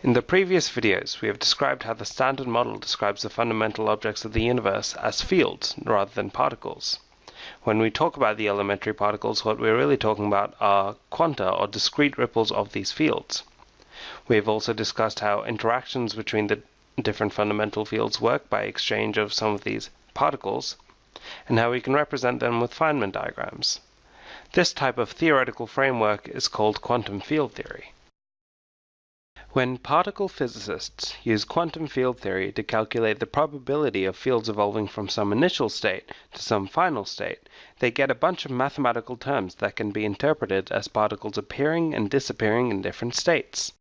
In the previous videos, we have described how the Standard Model describes the fundamental objects of the universe as fields rather than particles. When we talk about the elementary particles, what we're really talking about are quanta or discrete ripples of these fields. We have also discussed how interactions between the different fundamental fields work by exchange of some of these particles, and how we can represent them with Feynman diagrams. This type of theoretical framework is called quantum field theory. When particle physicists use quantum field theory to calculate the probability of fields evolving from some initial state to some final state, they get a bunch of mathematical terms that can be interpreted as particles appearing and disappearing in different states.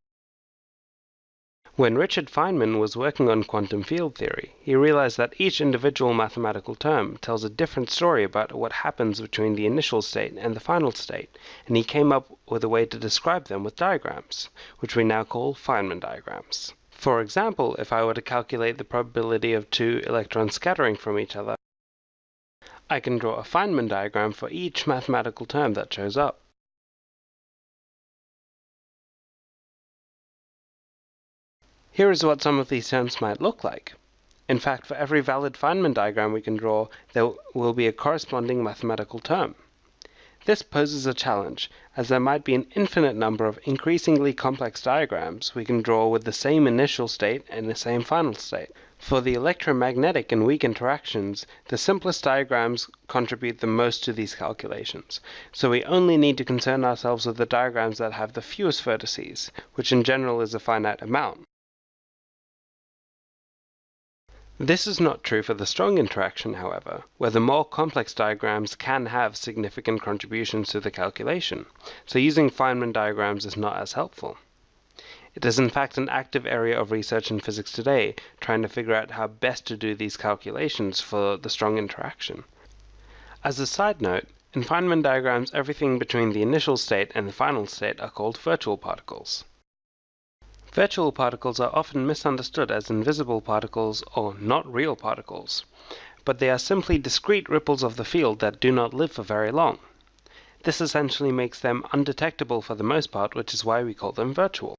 When Richard Feynman was working on quantum field theory, he realized that each individual mathematical term tells a different story about what happens between the initial state and the final state, and he came up with a way to describe them with diagrams, which we now call Feynman diagrams. For example, if I were to calculate the probability of two electrons scattering from each other, I can draw a Feynman diagram for each mathematical term that shows up. Here is what some of these terms might look like. In fact, for every valid Feynman diagram we can draw, there will be a corresponding mathematical term. This poses a challenge, as there might be an infinite number of increasingly complex diagrams we can draw with the same initial state and the same final state. For the electromagnetic and weak interactions, the simplest diagrams contribute the most to these calculations, so we only need to concern ourselves with the diagrams that have the fewest vertices, which in general is a finite amount. This is not true for the strong interaction, however, where the more complex diagrams can have significant contributions to the calculation, so using Feynman diagrams is not as helpful. It is in fact an active area of research in physics today, trying to figure out how best to do these calculations for the strong interaction. As a side note, in Feynman diagrams everything between the initial state and the final state are called virtual particles. Virtual particles are often misunderstood as invisible particles or not real particles, but they are simply discrete ripples of the field that do not live for very long. This essentially makes them undetectable for the most part, which is why we call them virtual.